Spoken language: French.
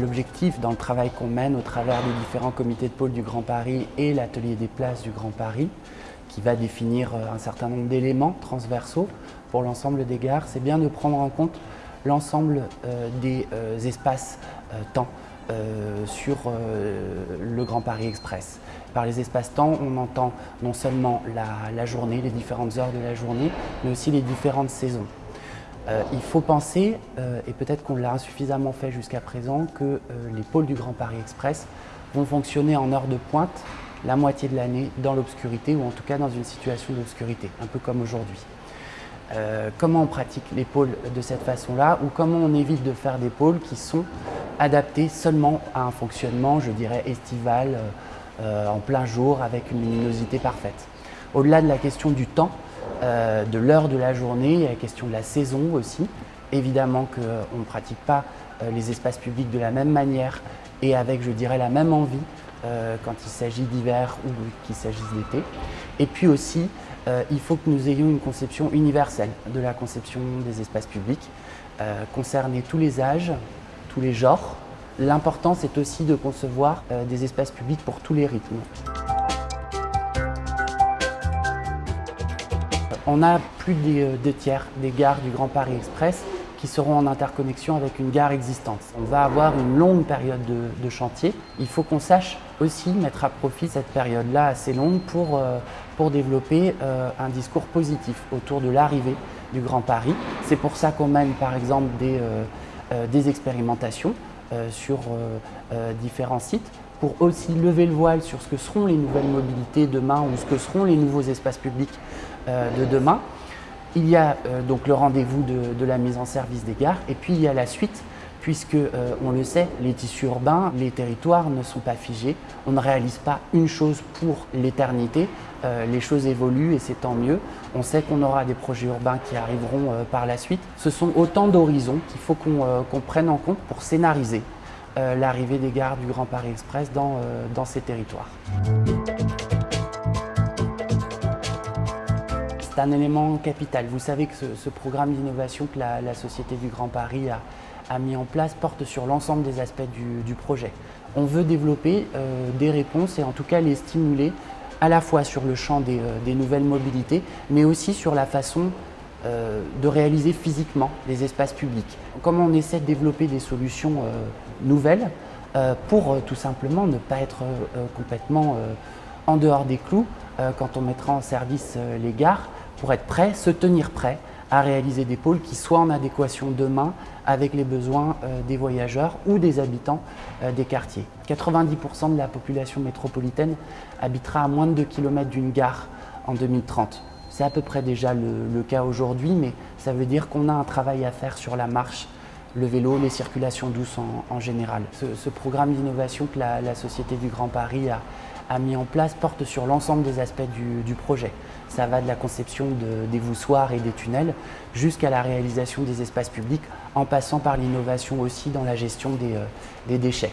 L'objectif dans le travail qu'on mène au travers des différents comités de pôle du Grand Paris et l'atelier des places du Grand Paris, qui va définir euh, un certain nombre d'éléments transversaux pour l'ensemble des gares, c'est bien de prendre en compte l'ensemble euh, des euh, espaces temps sur le Grand Paris Express. Par les espaces-temps, on entend non seulement la, journée, les différentes heures de la journée, mais aussi les différentes saisons. Il faut penser, et peut-être qu'on l'a insuffisamment fait jusqu'à présent, que les pôles du Grand Paris Express vont fonctionner en heure de pointe la moitié de l'année dans l'obscurité ou en tout cas dans une situation d'obscurité, un peu comme aujourd'hui. Euh, comment on pratique les pôles de cette façon-là ou comment on évite de faire des pôles qui sont adaptés seulement à un fonctionnement, je dirais, estival, euh, euh, en plein jour, avec une luminosité parfaite? Au-delà de la question du temps, de l'heure de la journée, il y a la question de la saison aussi. Évidemment qu'on ne pratique pas les espaces publics de la même manière et avec, je dirais, la même envie euh, quand il s'agit d'hiver ou qu'il s'agisse d'été. Et puis aussi, euh, il faut que nous ayons une conception universelle de la conception des espaces publics, euh, concerner tous les âges, tous les genres. L'important, c'est aussi de concevoir des espaces publics pour tous les rythmes. On a plus de deux tiers des gares du Grand Paris Express qui seront en interconnexion avec une gare existante. On va avoir une longue période de, chantier. Il faut qu'on sache aussi mettre à profit cette période-là assez longue pour, euh, développer euh, un discours positif autour de l'arrivée du Grand Paris. C'est pour ça qu'on mène par exemple euh, des expérimentations sur différents sites pour aussi lever le voile sur ce que seront les nouvelles mobilités demain ou ce que seront les nouveaux espaces publics de demain. Il y a euh, donc le rendez-vous de, la mise en service des gares et puis il y a la suite puisque, euh, on le sait, les tissus urbains, les territoires ne sont pas figés. On ne réalise pas une chose pour l'éternité. Euh, les choses évoluent et c'est tant mieux. On sait qu'on aura des projets urbains qui arriveront par la suite. Ce sont autant d'horizons qu'il faut qu'on prenne en compte pour scénariser l'arrivée des gares du Grand Paris Express dans ces territoires. c'est un élément capital. Vous savez que ce, programme d'innovation que la, Société du Grand Paris a, mis en place porte sur l'ensemble des aspects du, projet. On veut développer euh, des réponses et en tout cas les stimuler à la fois sur le champ des, euh, nouvelles mobilités, mais aussi sur la façon euh, de réaliser physiquement les espaces publics. Comment on essaie de développer des solutions nouvelles pour tout simplement ne pas être complètement en dehors des clous quand on mettra en service les gares, pour être prêt, se tenir prêt à réaliser des pôles qui soient en adéquation demain avec les besoins euh, des voyageurs ou des habitants euh, des quartiers. 90% de la population métropolitaine habitera à moins de 2 km d'une gare en 2030. C'est à peu près déjà le, cas aujourd'hui, mais ça veut dire qu'on a un travail à faire sur la marche, le vélo, les circulations douces en, général. Ce, programme d'innovation que la, Société du Grand Paris a, mis en place porte sur l'ensemble des aspects du, projet. Ça va de la conception des voussoirs et des tunnels jusqu'à la réalisation des espaces publics en passant par l'innovation aussi dans la gestion des, euh, des déchets.